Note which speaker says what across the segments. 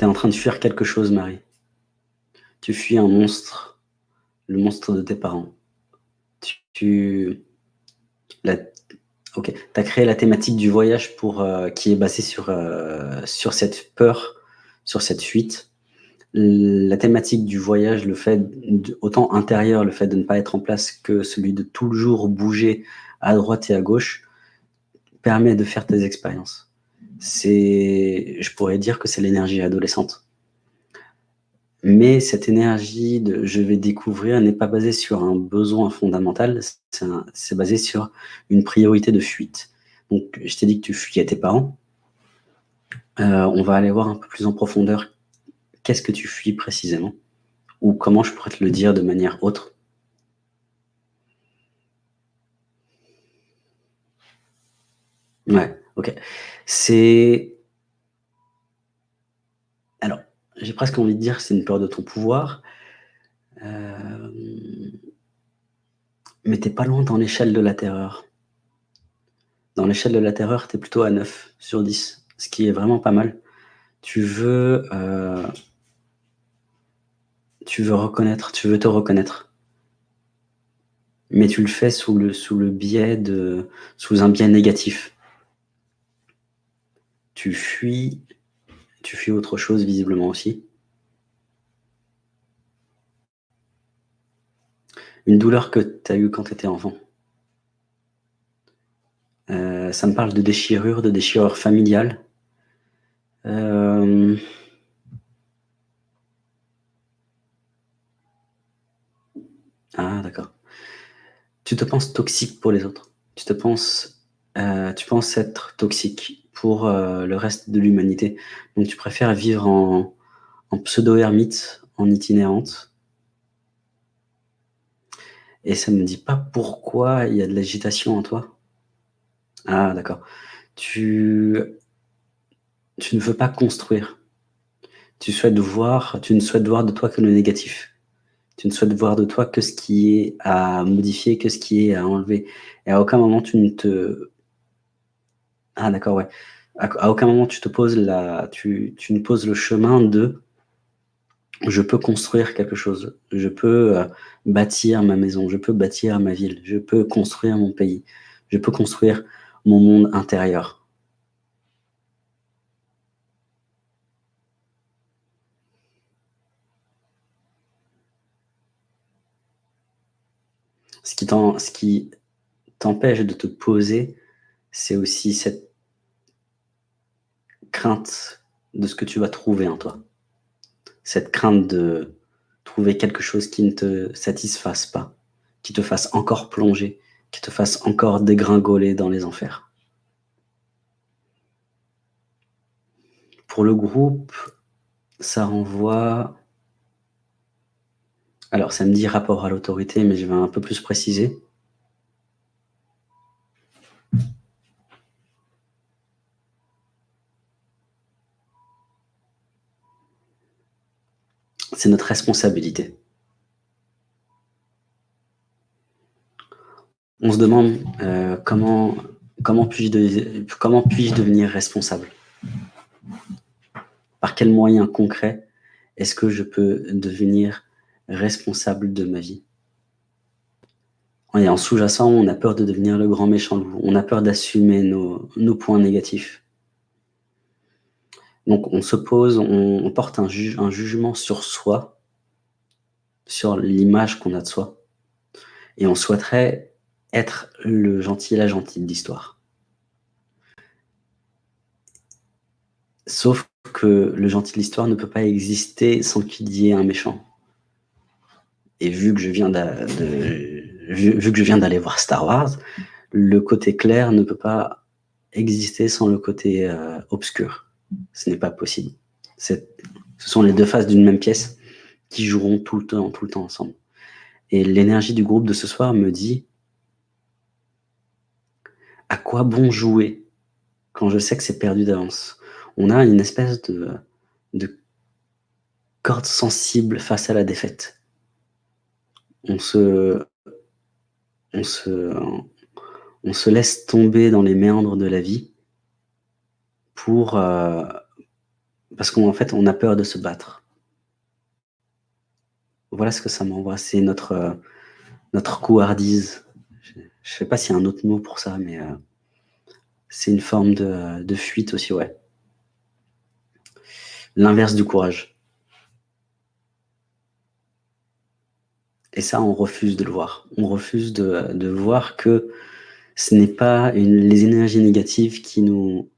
Speaker 1: Tu en train de fuir quelque chose, Marie. Tu fuis un monstre, le monstre de tes parents. Tu, la, ok, as créé la thématique du voyage pour, euh, qui est basée sur, euh, sur cette peur, sur cette fuite. La thématique du voyage, le fait, autant intérieur, le fait de ne pas être en place que celui de toujours bouger à droite et à gauche, permet de faire tes expériences. C'est, je pourrais dire que c'est l'énergie adolescente. Mais cette énergie de je vais découvrir n'est pas basée sur un besoin fondamental, c'est basé sur une priorité de fuite. Donc, je t'ai dit que tu fuyais tes parents. Euh, on va aller voir un peu plus en profondeur qu'est-ce que tu fuis précisément ou comment je pourrais te le dire de manière autre. Ouais, ok. C'est j'ai presque envie de dire que c'est une peur de ton pouvoir. Euh, mais t'es pas loin dans l'échelle de la terreur. Dans l'échelle de la terreur, tu es plutôt à 9 sur 10, ce qui est vraiment pas mal. Tu veux, euh, tu veux reconnaître, tu veux te reconnaître. Mais tu le fais sous le, sous le biais de, sous un biais négatif. Tu fuis autre chose visiblement aussi. Une douleur que tu as eue quand tu étais enfant. Euh, ça me parle de déchirure, de déchirure familiale. Euh, ah, d'accord. Tu te penses toxique pour les autres. Tu te euh, tu penses être toxique pour euh, le reste de l'humanité. Donc tu préfères vivre en, pseudo-ermite, en itinérante. Et ça ne me dit pas pourquoi il y a de l'agitation en toi. Ah, d'accord. Tu, tu ne veux pas construire. Tu souhaites voir, tu ne souhaites voir de toi que le négatif. Tu ne souhaites voir de toi que ce qui est à modifier, que ce qui est à enlever. Et à aucun moment tu ne te ah d'accord, ouais. À, aucun moment tu te poses tu, tu ne poses le chemin de je peux construire quelque chose, je peux euh, bâtir ma maison, je peux bâtir ma ville, je peux construire mon pays, je peux construire mon monde intérieur. Ce qui t'empêche de te poser, c'est aussi cette crainte de ce que tu vas trouver en toi. Cette crainte de trouver quelque chose qui ne te satisfasse pas, qui te fasse encore plonger, qui te fasse encore dégringoler dans les enfers. Pour le groupe, ça renvoie... Alors, ça me dit rapport à l'autorité, mais je vais un peu plus préciser. C'est notre responsabilité. On se demande euh, comment, puis-je puis devenir responsable? Par quels moyens concrets est-ce que je peux devenir responsable de ma vie? En sous-jacent, on a peur de devenir le grand méchant loup. On a peur d'assumer nos points négatifs. Donc on se pose, on, porte un, jugement sur soi, sur l'image qu'on a de soi. Et on souhaiterait être le gentil et la gentille de. Sauf que le gentil de l'histoire ne peut pas exister sans qu'il y ait un méchant. Et vu que je viens vu que je viens d'aller voir Star Wars, le côté clair ne peut pas exister sans le côté euh, obscur. Ce n'est pas possible. Ce sont les deux faces d'une même pièce qui joueront tout le temps, tout le temps ensemble. Et l'énergie du groupe de ce soir me dit à quoi bon jouer quand je sais que c'est perdu d'avance? On a une espèce de, de corde sensible face à la défaite. On se, on se, on se laisse tomber dans les méandres de la vie euh, Parce qu'en fait, on a peur de se battre. Voilà ce que ça m'envoie, c'est notre, heu, notre couardise. Je je sais pas s'il y a un autre mot pour ça, mais heu, c'est une forme de fuite aussi, ouais. L'inverse du courage. Et ça, on refuse de le voir. On refuse de voir que ce n'est pas les énergies négatives qui nous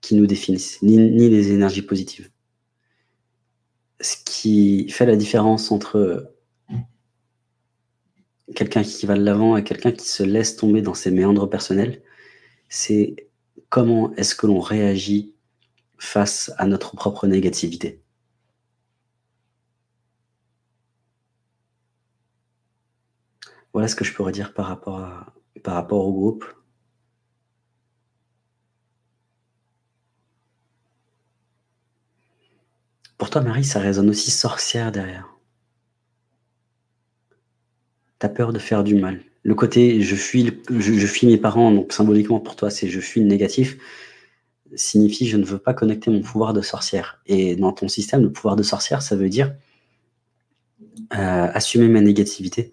Speaker 1: qui nous définissent, ni les énergies positives. Ce qui fait la différence entre quelqu'un qui va de l'avant et quelqu'un qui se laisse tomber dans ses méandres personnels, c'est comment est-ce que l'on réagit face à notre propre négativité. Voilà ce que je pourrais dire par rapport à par rapport au groupe. Pour toi, Marie, ça résonne aussi sorcière derrière. Tu as peur de faire du mal. Le côté je fuis mes parents, donc symboliquement pour toi, c'est je fuis le négatif, signifie je ne veux pas connecter mon pouvoir de sorcière et dans ton système, le pouvoir de sorcière, ça veut dire, heu, assumer ma négativité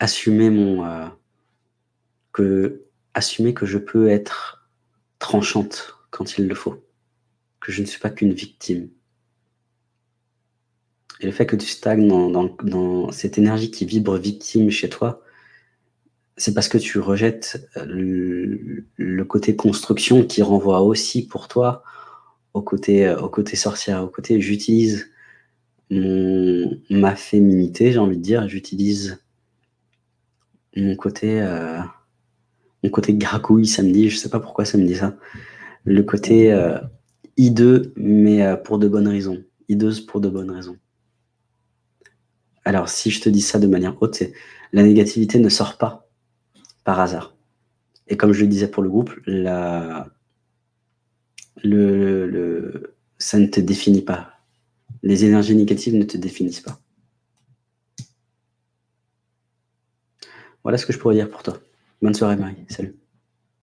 Speaker 1: assumer mon, heu, que assumer que je peux être tranchante quand il le faut, que je ne suis pas qu'une victime. Et le fait que tu stagnes dans cette énergie qui vibre victime chez toi, c'est parce que tu rejettes, heu, le côté construction qui renvoie aussi pour toi au côté, côté sorcière, au côté j'utilise ma féminité, j'ai envie de dire, j'utilise mon côté, heu, mon côté me dit, je sais pas pourquoi ça me dit ça. Le côté, hideux, mais heu, pour de bonnes raisons, hideuse pour de bonnes raisons. Alors si je te dis ça de manière haute, c'est la négativité ne sort pas par hasard et comme je le disais pour le groupe, ça ne te définit pas. Les énergies négatives ne te définissent pas. Voilà ce que je pourrais dire pour toi. Bonne soirée Marie, salut.